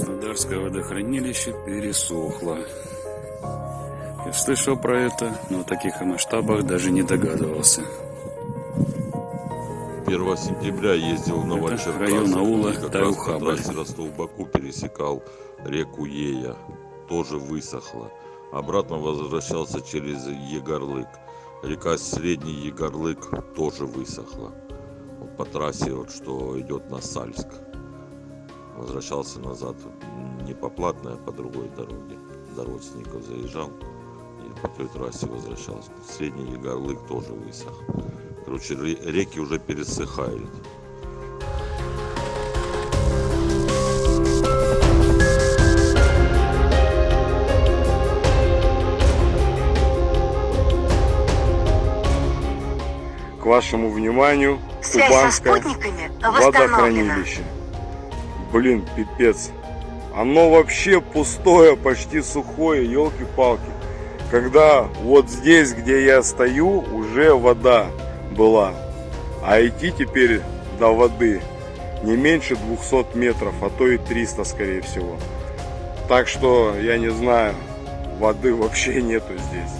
водохранилище пересохло. Я слышал про это, но о таких масштабах даже не догадывался. 1 сентября ездил в Новочеркасск. район аула как раз Таюхабы. по трассе Ростов-Баку пересекал реку Ея. Тоже высохла. Обратно возвращался через Егорлык. Река Средний Егорлык тоже высохла. Вот по трассе, вот, что идет на Сальск. Возвращался назад не по платной, а по другой дороге. До родственников заезжал и по той трассе возвращался. Средний Егорлык тоже высох. Короче, ре- реки уже пересыхают. К вашему вниманию Связь со Кубанское водохранилище. Блин, пипец. Оно вообще пустое, почти сухое, елки-палки. Когда вот здесь, где я стою, уже вода была. А идти теперь до воды не меньше 200 метров, а то и 300, скорее всего. Так что, я не знаю, воды вообще нету здесь.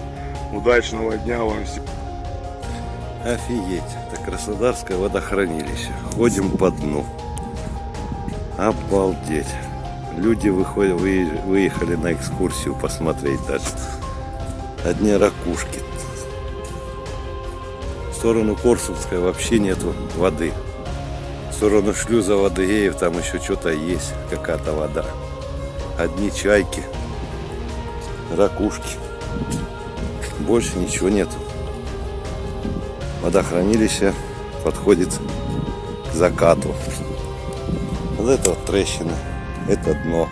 Удачного дня вам всем. Офигеть, это Краснодарское водохранилище. Ходим по дну. Обалдеть. Люди выходят, вые- выехали на экскурсию посмотреть даже. Одни ракушки. В сторону Корсунской вообще нету воды. В сторону шлюза Водыеев там еще что-то есть, какая-то вода. Одни чайки, ракушки. Больше ничего нету водохранилище подходит к закату. Вот это вот трещина, это дно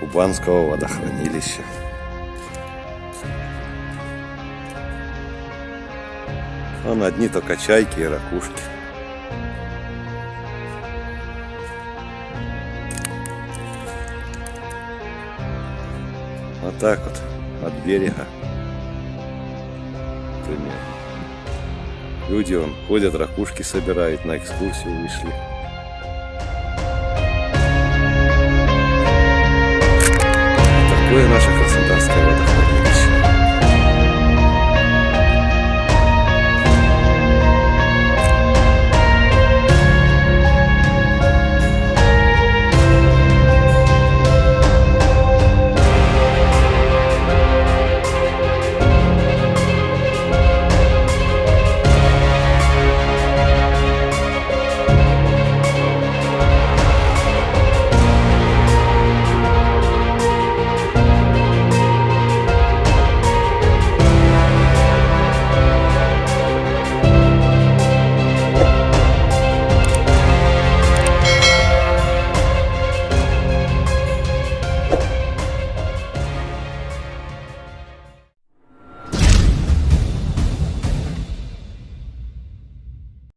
Кубанского водохранилища. Вон одни только чайки и ракушки. Вот так вот, от берега. Примерно. Люди вон ходят, ракушки собирают, на экскурсию вышли. Buenas.